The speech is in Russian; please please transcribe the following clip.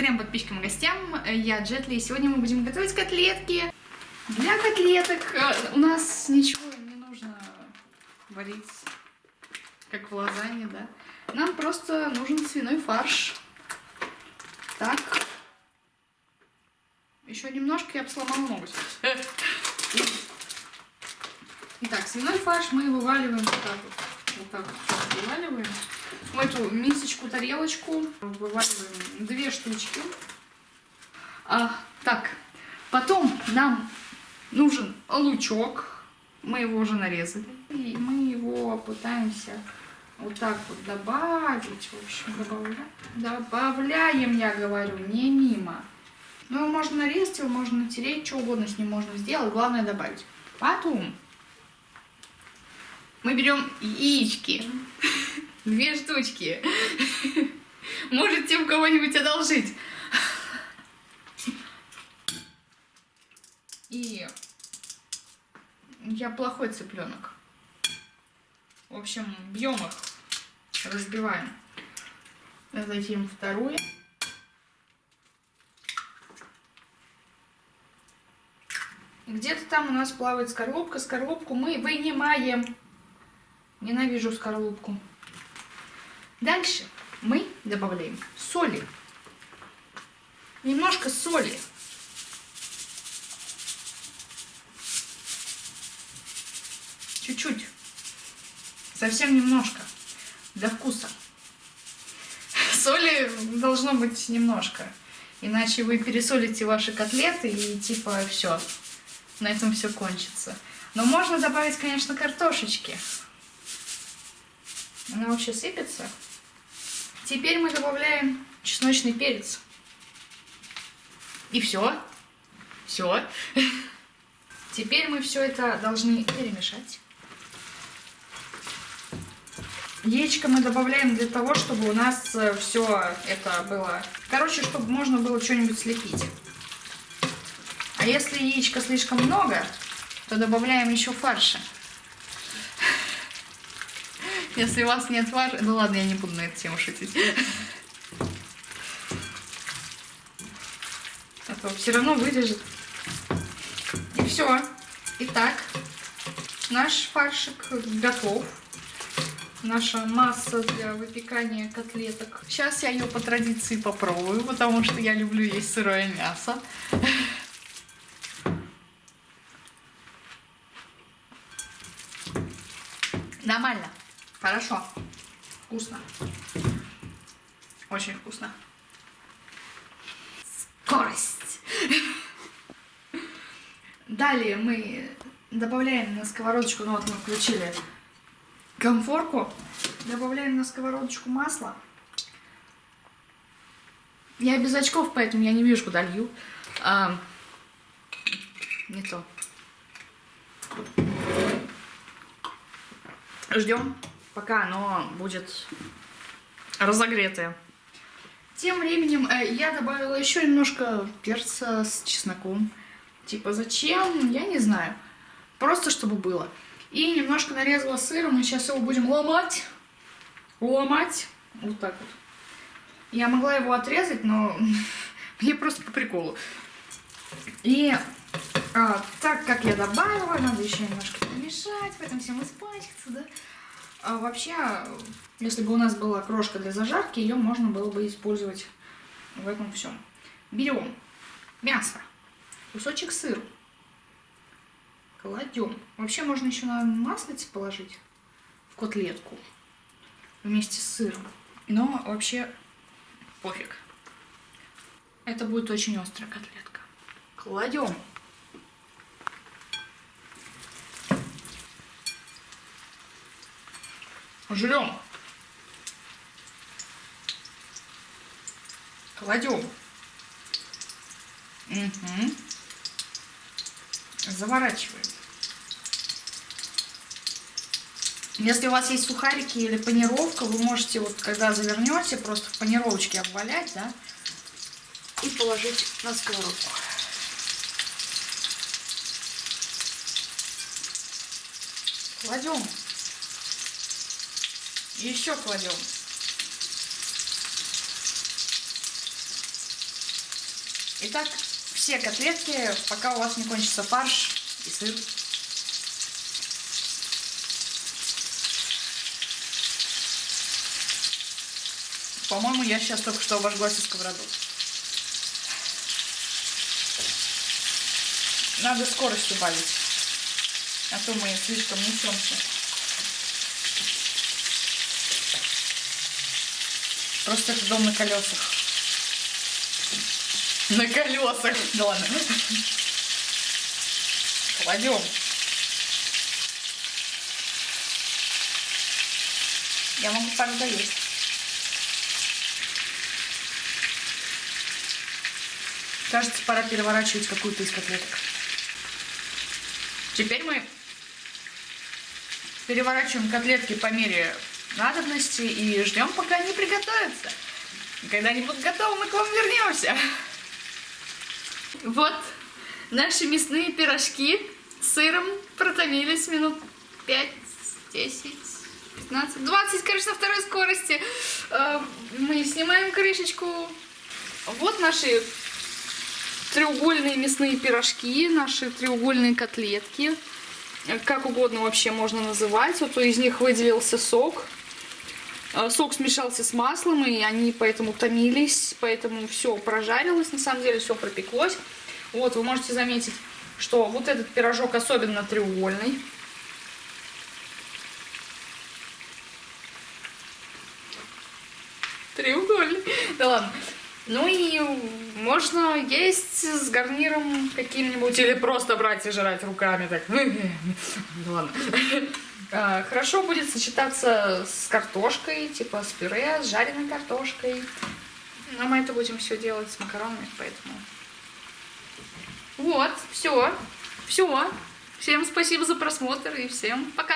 Трем подписчикам и гостям, я Джетли, и сегодня мы будем готовить котлетки. Для котлеток э, у нас ничего не нужно варить, как в лазанье, да. Нам просто нужен свиной фарш. Так. Еще немножко я бы сломала ногу. Итак, свиной фарш мы вываливаем вот так вот. Вот так вот вываливаем. В эту мисочку, тарелочку вываливаем две штучки. А, так, потом нам нужен лучок. Мы его уже нарезали. И мы его пытаемся вот так вот добавить. В общем, добавляем. Добавляем, я говорю, не мимо. Ну, можно нарезать его, можно натереть, что угодно с ним можно сделать. Главное добавить. Потом мы берем яички. Две штучки. Можете у кого-нибудь одолжить. И я плохой цыпленок. В общем, бьем их, разбиваем. Затем второе. Где-то там у нас плавает скорлупка. Скорлупку мы вынимаем. Ненавижу скорлупку. Дальше мы добавляем соли. Немножко соли. Чуть-чуть. Совсем немножко. Для вкуса. Соли должно быть немножко. Иначе вы пересолите ваши котлеты и типа все. На этом все кончится. Но можно добавить, конечно, картошечки. Она вообще сыпется. Теперь мы добавляем чесночный перец. И все. Все. Теперь мы все это должны перемешать. Яичко мы добавляем для того, чтобы у нас э, все это было... Короче, чтобы можно было что-нибудь слепить. А если яичка слишком много, то добавляем еще фарша. Если вас нет фарша... Ну ладно, я не буду на эту тему шутить. А то все равно вырежет. И все. Итак, наш фаршик готов. Наша масса для выпекания котлеток. Сейчас я ее по традиции попробую, потому что я люблю есть сырое мясо. Нормально. Хорошо. Вкусно. Очень вкусно. Скорость. Далее мы добавляем на сковородочку, ну вот мы включили конфорку, добавляем на сковородочку масло. Я без очков, поэтому я не вижу, куда лью. А, не то. Ждем пока оно будет разогретое. Тем временем э, я добавила еще немножко перца с чесноком. Типа зачем? Я не знаю. Просто чтобы было. И немножко нарезала сыром. Мы сейчас его будем ломать. Ломать. Вот так вот. Я могла его отрезать, но мне просто по приколу. И а, так как я добавила, надо еще немножко помешать, в этом всем испачкаться, да? А вообще, если бы у нас была крошка для зажарки, ее можно было бы использовать в этом всем. Берем мясо, кусочек сыра, кладем. Вообще можно еще на маслице положить в котлетку вместе с сыром. Но вообще пофиг. Это будет очень острая котлетка. Кладем Жрем. Кладем. Угу. Заворачиваем. Если у вас есть сухарики или панировка, вы можете, вот когда завернете, просто в панировочке обвалять, да, и положить на сковородку. Кладем. Еще кладем. Итак, все котлетки, пока у вас не кончится фарш и сыр. По-моему, я сейчас только что обожглась из сковороду. Надо скорость убавить. А то мы слишком несемся. Просто это дом на колесах. На колесах. Да ладно. Кладем. Я могу пару доесть. Кажется, пора переворачивать какую-то из котлеток. Теперь мы переворачиваем котлетки по мере надобности и ждем, пока они приготовятся. Когда они будут готовы, мы к вам вернемся. Вот наши мясные пирожки с сыром протомились минут 5, 10, 15, 20, конечно, на второй скорости. Э, мы снимаем крышечку. Вот наши треугольные мясные пирожки, наши треугольные котлетки. Как угодно вообще можно называть. Вот из них выделился сок. Э, сок смешался с маслом, и они поэтому томились, поэтому все прожарилось, на самом деле все пропеклось. Вот, вы можете заметить, что вот этот пирожок особенно треугольный. Треугольный. Да ладно. Ну и можно есть с гарниром каким-нибудь или просто брать и жрать руками так. Да ладно. А, хорошо будет сочетаться с картошкой, типа с пюре, с жареной картошкой. Но мы это будем все делать с макаронами, поэтому... Вот, все, все. Всем спасибо за просмотр и всем пока.